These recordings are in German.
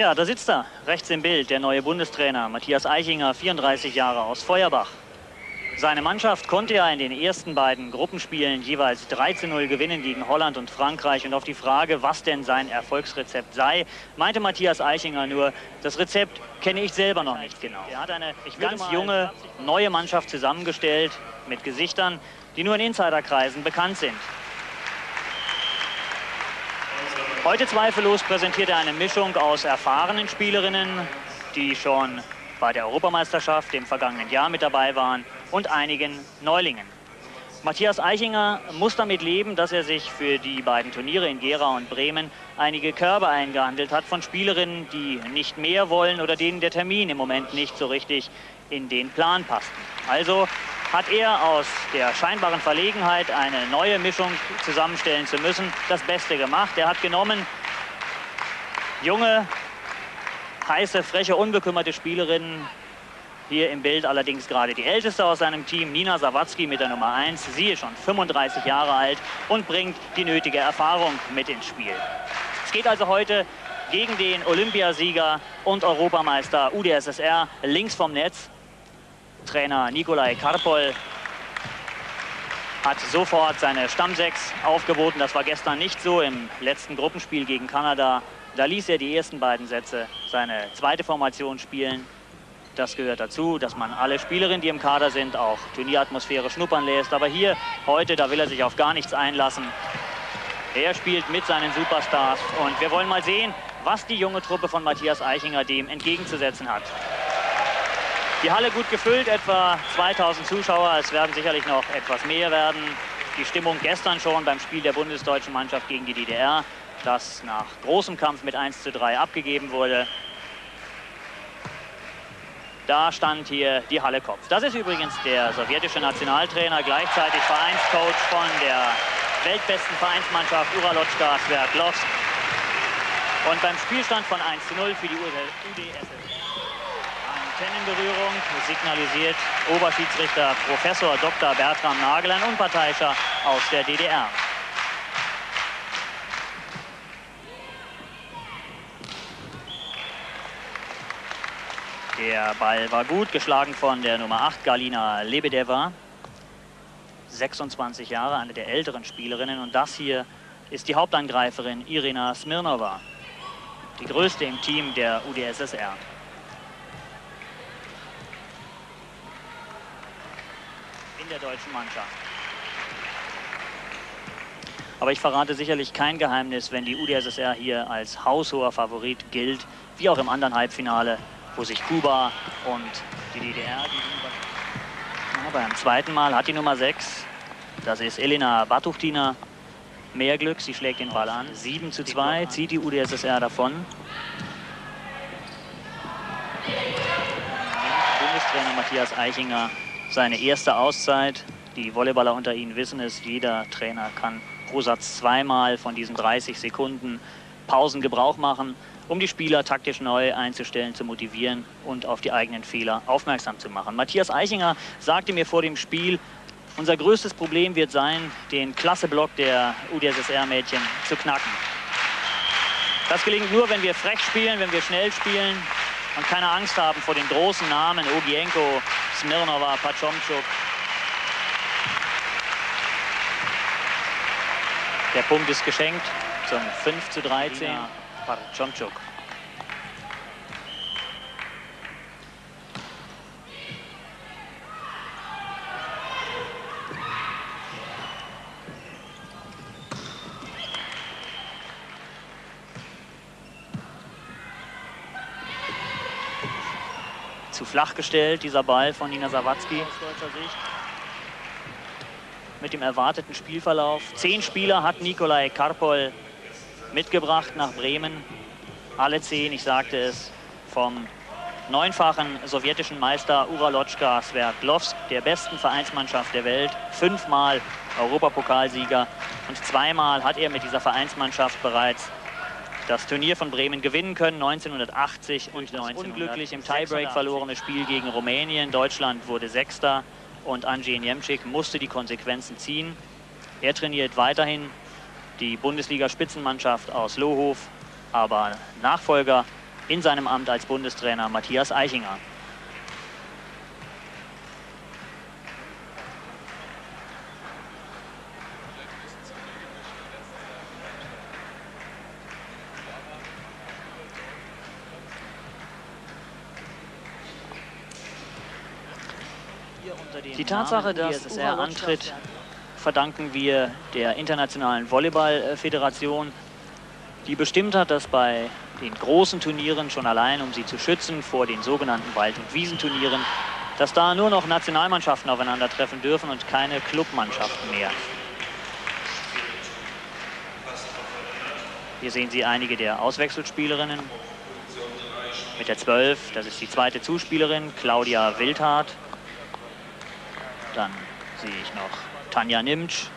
Ja, da sitzt er, rechts im Bild, der neue Bundestrainer Matthias Eichinger, 34 Jahre aus Feuerbach. Seine Mannschaft konnte ja in den ersten beiden Gruppenspielen jeweils 3 zu 0 gewinnen gegen Holland und Frankreich. Und auf die Frage, was denn sein Erfolgsrezept sei, meinte Matthias Eichinger nur, das Rezept kenne ich selber noch nicht genau. Er hat eine ganz junge, neue Mannschaft zusammengestellt mit Gesichtern, die nur in Insiderkreisen bekannt sind. Heute zweifellos präsentiert er eine Mischung aus erfahrenen Spielerinnen, die schon bei der Europameisterschaft im vergangenen Jahr mit dabei waren, und einigen Neulingen. Matthias Eichinger muss damit leben, dass er sich für die beiden Turniere in Gera und Bremen einige Körbe eingehandelt hat von Spielerinnen, die nicht mehr wollen oder denen der Termin im Moment nicht so richtig in den Plan passt. Also hat er aus der scheinbaren Verlegenheit, eine neue Mischung zusammenstellen zu müssen, das Beste gemacht. Er hat genommen junge, heiße, freche, unbekümmerte Spielerinnen. Hier im Bild allerdings gerade die älteste aus seinem Team, Nina Sawatzki mit der Nummer 1. Sie ist schon 35 Jahre alt und bringt die nötige Erfahrung mit ins Spiel. Es geht also heute gegen den Olympiasieger und Europameister UdSSR links vom Netz. Trainer Nikolai Karpol hat sofort seine Stammsechs aufgeboten. Das war gestern nicht so im letzten Gruppenspiel gegen Kanada. Da ließ er die ersten beiden Sätze seine zweite Formation spielen. Das gehört dazu, dass man alle Spielerinnen, die im Kader sind, auch Turnieratmosphäre schnuppern lässt. Aber hier, heute, da will er sich auf gar nichts einlassen. Er spielt mit seinen Superstars und wir wollen mal sehen, was die junge Truppe von Matthias Eichinger dem entgegenzusetzen hat. Die Halle gut gefüllt, etwa 2000 Zuschauer. Es werden sicherlich noch etwas mehr werden. Die Stimmung gestern schon beim Spiel der bundesdeutschen Mannschaft gegen die DDR, das nach großem Kampf mit 1 zu 3 abgegeben wurde. Da stand hier die Halle Kopf. Das ist übrigens der sowjetische Nationaltrainer, gleichzeitig Vereinscoach von der weltbesten Vereinsmannschaft Uralotschka Sverdlovsk. Und beim Spielstand von 1 zu 0 für die UdSSR Antennenberührung signalisiert Oberschiedsrichter Professor Dr. Bertram Nagel, ein Unparteiischer aus der DDR. Der Ball war gut, geschlagen von der Nummer 8, Galina Lebedeva. 26 Jahre, eine der älteren Spielerinnen. Und das hier ist die Hauptangreiferin Irina Smirnova, die größte im Team der UdSSR. Der deutschen Mannschaft. Aber ich verrate sicherlich kein Geheimnis, wenn die UdSSR hier als haushoher Favorit gilt, wie auch im anderen Halbfinale, wo sich Kuba und die DDR gegenüber... beim zweiten Mal hat die Nummer 6, das ist Elena Batuchtina, mehr Glück, sie schlägt den Ball an. 7 zu 2 zieht die UdSSR davon. Bundestrainer Matthias Eichinger seine erste Auszeit. Die Volleyballer unter Ihnen wissen es, jeder Trainer kann pro Satz zweimal von diesen 30 Sekunden Pausen Gebrauch machen, um die Spieler taktisch neu einzustellen, zu motivieren und auf die eigenen Fehler aufmerksam zu machen. Matthias Eichinger sagte mir vor dem Spiel, unser größtes Problem wird sein, den Klasseblock der UdSSR-Mädchen zu knacken. Das gelingt nur, wenn wir frech spielen, wenn wir schnell spielen und keine Angst haben vor den großen Namen Ogienko, Smirnova, Pachomchuk. Der Punkt ist geschenkt zum 5 zu 13. Pachomchuk. Zu flach gestellt, dieser Ball von Nina Sawatzki aus deutscher Sicht. Mit dem erwarteten Spielverlauf. Zehn Spieler hat Nikolai Karpol mitgebracht nach Bremen. Alle zehn, ich sagte es, vom neunfachen sowjetischen Meister Uralotschka Sverdlovsk, der besten Vereinsmannschaft der Welt, fünfmal Europapokalsieger und zweimal hat er mit dieser Vereinsmannschaft bereits das Turnier von Bremen gewinnen können, 1980 und 1900. Unglücklich im Tiebreak verlorene Spiel gegen Rumänien. Deutschland wurde Sechster und Andrzej Niemczyk musste die Konsequenzen ziehen. Er trainiert weiterhin die Bundesliga-Spitzenmannschaft aus Lohof, aber Nachfolger in seinem Amt als Bundestrainer Matthias Eichinger. Die Tatsache, dass er antritt, verdanken wir der Internationalen Volleyballföderation, die bestimmt hat, dass bei den großen Turnieren schon allein, um sie zu schützen vor den sogenannten Wald- und Wiesenturnieren, dass da nur noch Nationalmannschaften aufeinandertreffen dürfen und keine Clubmannschaften mehr. Hier sehen Sie einige der Auswechselspielerinnen. Mit der 12, das ist die zweite Zuspielerin, Claudia Wildhardt. Dann sehe ich noch Tanja Nimtsch,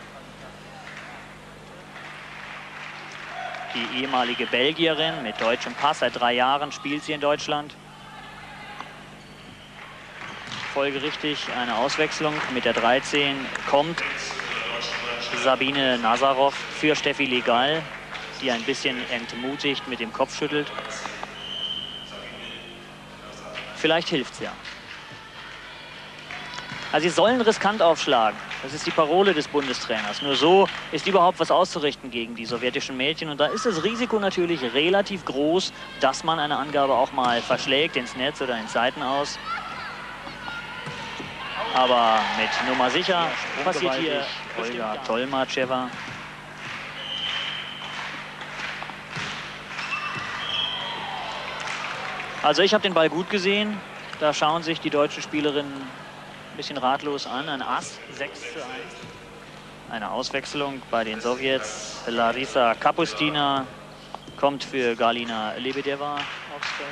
die ehemalige Belgierin mit deutschem Pass. Seit drei Jahren spielt sie in Deutschland. Folgerichtig eine Auswechslung. Mit der 13 kommt Sabine Nazarov für Steffi Legal, die ein bisschen entmutigt mit dem Kopf schüttelt. Vielleicht hilft es ja. Also sie sollen riskant aufschlagen. Das ist die Parole des Bundestrainers. Nur so ist überhaupt was auszurichten gegen die sowjetischen Mädchen. Und da ist das Risiko natürlich relativ groß, dass man eine Angabe auch mal verschlägt ins Netz oder ins Seitenaus. Aber mit Nummer sicher passiert hier Olga Tolmatschewa. Also ich habe den Ball gut gesehen. Da schauen sich die deutschen Spielerinnen ein bisschen ratlos an. Ein Ass, 6 zu 1. Eine Auswechslung bei den Sowjets. Larisa Kapustina kommt für Galina Lebedeva aufs Feld.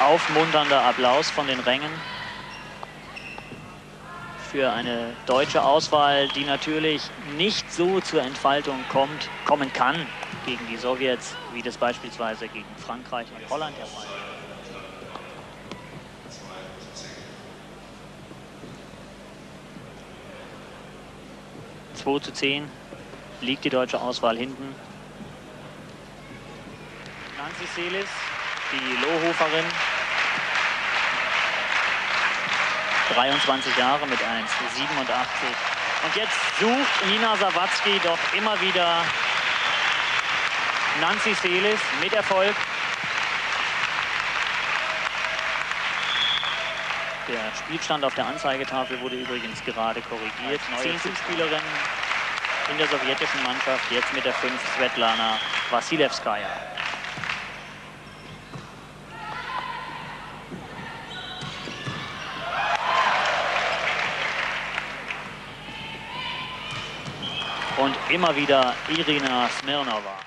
Aufmunternder Applaus von den Rängen für eine deutsche Auswahl, die natürlich nicht so zur Entfaltung kommt, kommen kann gegen die Sowjets, wie das beispielsweise gegen Frankreich und Holland der Fall ist. 2 zu 10 liegt die deutsche Auswahl hinten. Nancy Seelis, die Lohhoferin, 23 Jahre mit 1,87. Und jetzt sucht Nina Sawatzki doch immer wieder Nancy Seelis mit Erfolg. Der Spielstand auf der Anzeigetafel wurde übrigens gerade korrigiert. Zehn Zuspielerinnen in der sowjetischen Mannschaft, jetzt mit der 5 Svetlana Vasilevskaya. Und immer wieder Irina Smirnova.